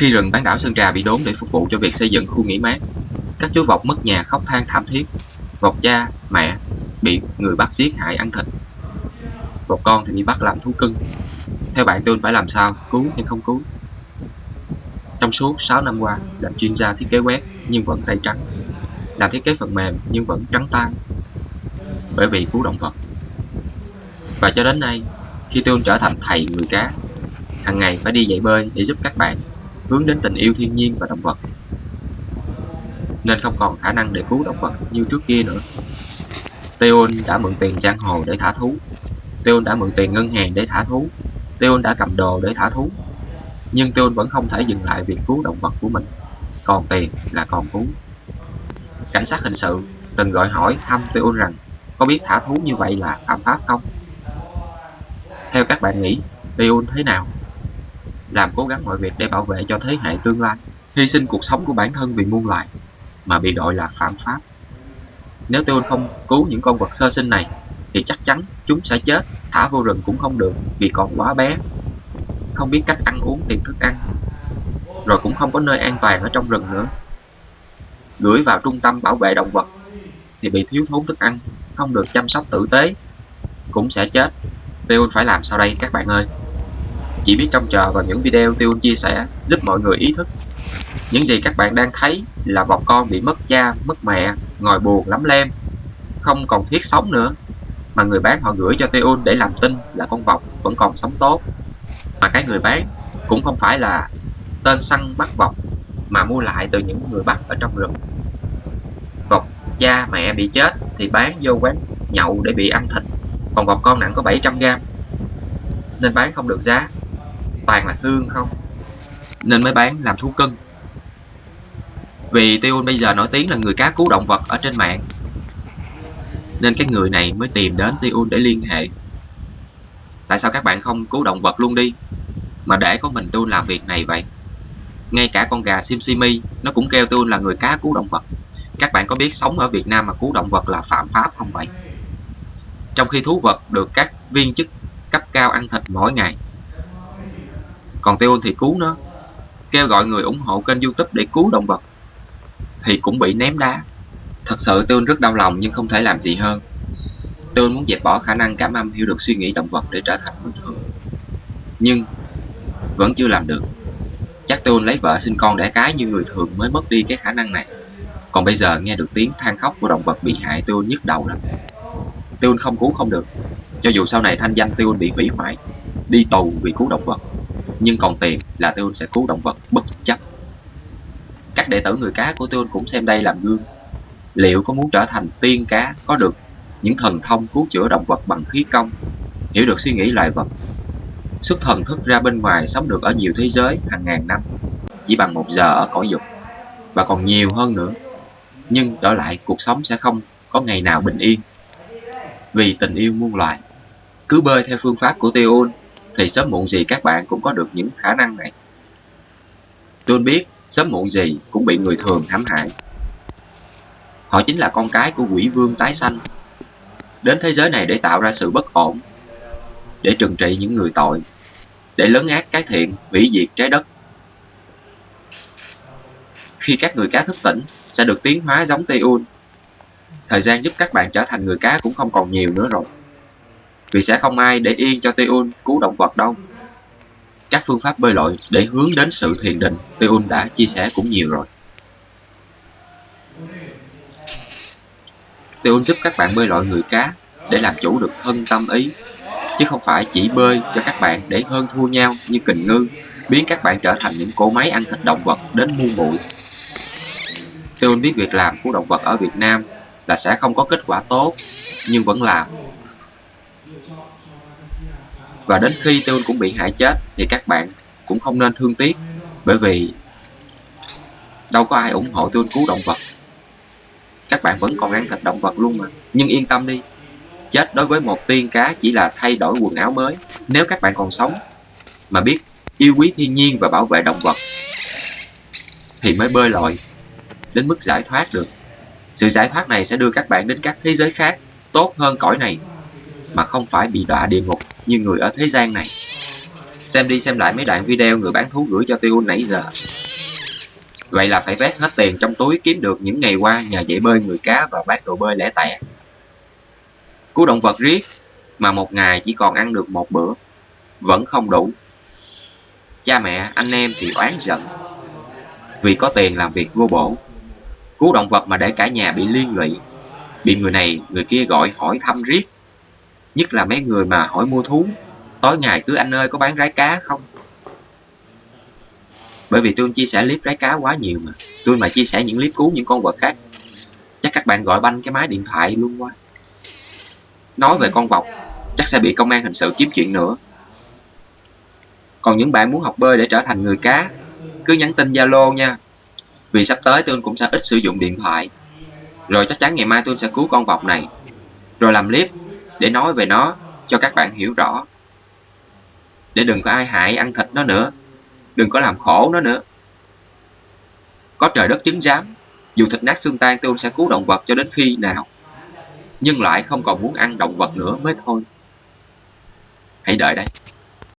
Khi rừng bán đảo Sơn Trà bị đốn để phục vụ cho việc xây dựng khu nghỉ mát, các chú vọc mất nhà khóc than thảm thiết. Vọc cha, mẹ bị người bắt giết hại ăn thịt. Vọc con thì bị bắt làm thú cưng. Theo bạn tôi phải làm sao, cứu hay không cứu? Trong suốt 6 năm qua, làm chuyên gia thiết kế web nhưng vẫn tay trắng. Làm thiết kế phần mềm nhưng vẫn trắng tay. Bởi vì cứu động vật. Và cho đến nay, khi tôi trở thành thầy người cá, hàng ngày phải đi dạy bơi để giúp các bạn hướng đến tình yêu thiên nhiên và động vật nên không còn khả năng để cứu động vật như trước kia nữa. Teon đã mượn tiền giang hồ để thả thú. Teon đã mượn tiền ngân hàng để thả thú. Teon đã cầm đồ để thả thú. Nhưng Teon vẫn không thể dừng lại việc cứu động vật của mình. Còn tiền là còn cứu. Cảnh sát hình sự từng gọi hỏi thăm Teon rằng có biết thả thú như vậy là phạm pháp không? Theo các bạn nghĩ, Teon thế nào? Làm cố gắng mọi việc để bảo vệ cho thế hệ tương lai, hy sinh cuộc sống của bản thân vì muôn loài mà bị gọi là phạm pháp. Nếu tôi không cứu những con vật sơ sinh này, thì chắc chắn chúng sẽ chết, thả vô rừng cũng không được vì còn quá bé. Không biết cách ăn uống tìm thức ăn, rồi cũng không có nơi an toàn ở trong rừng nữa. Gửi vào trung tâm bảo vệ động vật thì bị thiếu thốn thức ăn, không được chăm sóc tử tế, cũng sẽ chết. Tôi phải làm sao đây các bạn ơi? Chỉ biết trông chờ vào những video Tiêu chia sẻ giúp mọi người ý thức những gì các bạn đang thấy là một con bị mất cha, mất mẹ, ngồi buồn lắm lem, không còn thiết sống nữa. Mà người bán họ gửi cho Teon để làm tin là con vọc vẫn còn sống tốt. Mà cái người bán cũng không phải là tên săn bắt vọc mà mua lại từ những người bắt ở trong rừng. Vọc cha mẹ bị chết thì bán vô quán nhậu để bị ăn thịt. Còn vọc con nặng có 700g nên bán không được giá. Toàn là xương không. Nên mới bán làm thú cưng. Vì Tiêu bây giờ nổi tiếng là người cá cứu động vật ở trên mạng. Nên cái người này mới tìm đến Tiêu để liên hệ. Tại sao các bạn không cứu động vật luôn đi? Mà để có mình Tiêu làm việc này vậy? Ngay cả con gà Simsimi Nó cũng kêu Tiêu là người cá cứu động vật. Các bạn có biết sống ở Việt Nam mà cứu động vật là phạm pháp không vậy? Trong khi thú vật được các viên chức cấp cao ăn thịt mỗi ngày còn Tiêu thì cứu nó Kêu gọi người ủng hộ kênh youtube để cứu động vật thì cũng bị ném đá. Thật sự Tương rất đau lòng nhưng không thể làm gì hơn. Tương muốn dẹp bỏ khả năng cảm âm hiểu được suy nghĩ động vật để trở thành bình thường. Nhưng vẫn chưa làm được. Chắc Tương lấy vợ sinh con đẻ cái như người thường mới mất đi cái khả năng này. Còn bây giờ nghe được tiếng than khóc của động vật bị hại Tương nhức đầu lắm. Tương không cứu không được. Cho dù sau này thanh danh Tương bị hủy hoại, đi tù vì cứu động vật. Nhưng còn tiền là Tiêu sẽ cứu động vật bất chấp. Các đệ tử người cá của Tiêu cũng xem đây làm gương. Liệu có muốn trở thành tiên cá? Có được. Những thần thông cứu chữa động vật bằng khí công, hiểu được suy nghĩ loài vật, xuất thần thức ra bên ngoài sống được ở nhiều thế giới hàng ngàn năm, chỉ bằng một giờ ở cõi dục, và còn nhiều hơn nữa. Nhưng đổi lại cuộc sống sẽ không có ngày nào bình yên, vì tình yêu muôn loài. Cứ bơi theo phương pháp của Tiêu thì sớm muộn gì các bạn cũng có được những khả năng này. Tôi biết sớm muộn gì cũng bị người thường hãm hại. Họ chính là con cái của quỷ vương tái sanh, đến thế giới này để tạo ra sự bất ổn, để trừng trị những người tội, để lớn ác cái thiện, hủy diệt trái đất. Khi các người cá thức tỉnh, sẽ được tiến hóa giống Tiun. Thời gian giúp các bạn trở thành người cá cũng không còn nhiều nữa rồi. Vì sẽ không ai để yên cho Tiun cứu động vật đâu các phương pháp bơi lội để hướng đến sự thiền định Teun đã chia sẻ cũng nhiều rồi. Teun giúp các bạn bơi lội người cá để làm chủ được thân tâm ý, chứ không phải chỉ bơi cho các bạn để hơn thua nhau như kình ngư, biến các bạn trở thành những cỗ máy ăn thịt động vật đến muôn bụi. Teun biết việc làm của động vật ở Việt Nam là sẽ không có kết quả tốt, nhưng vẫn làm và đến khi Tương cũng bị hại chết thì các bạn cũng không nên thương tiếc, bởi vì đâu có ai ủng hộ Tương cứu động vật. Các bạn vẫn còn ăn thịt động vật luôn mà. Nhưng yên tâm đi, chết đối với một tiên cá chỉ là thay đổi quần áo mới. Nếu các bạn còn sống mà biết yêu quý thiên nhiên và bảo vệ động vật, thì mới bơi lội đến mức giải thoát được. Sự giải thoát này sẽ đưa các bạn đến các thế giới khác tốt hơn cõi này mà không phải bị đọa địa ngục như người ở thế gian này. Xem đi xem lại mấy đoạn video người bán thú gửi cho tiêu nãy giờ. Vậy là phải vét hết tiền trong túi kiếm được những ngày qua nhờ dạy bơi người cá và bán đồ bơi lẻ tẻ. Cứu động vật riết mà một ngày chỉ còn ăn được một bữa, vẫn không đủ. Cha mẹ, anh em thì oán giận, vì có tiền làm việc vô bổ. Cứu động vật mà để cả nhà bị liên lụy, bị người này, người kia gọi hỏi thăm riết. Nhất là mấy người mà hỏi mua thú, tối ngày cứ anh ơi có bán rái cá không? Bởi vì tôi chia sẻ clip rái cá quá nhiều mà. Tôi mà chia sẻ những clip cứu những con vật khác, chắc các bạn gọi banh cái máy điện thoại luôn quá. Nói về con vọc, chắc sẽ bị công an hình sự kiếm chuyện nữa. Còn những bạn muốn học bơi để trở thành người cá, cứ nhắn tin Zalo nha. Vì sắp tới tôi cũng sẽ ít sử dụng điện thoại. Rồi chắc chắn ngày mai tôi sẽ cứu con vọc này. Rồi làm clip để nói về nó cho các bạn hiểu rõ. Để đừng có ai hại ăn thịt nó nữa. Đừng có làm khổ nó nữa. Có trời đất chứng giám, dù thịt nát xương tan tôi sẽ cứu động vật cho đến khi nào. Nhưng lại không còn muốn ăn động vật nữa mới thôi. Hãy đợi đây.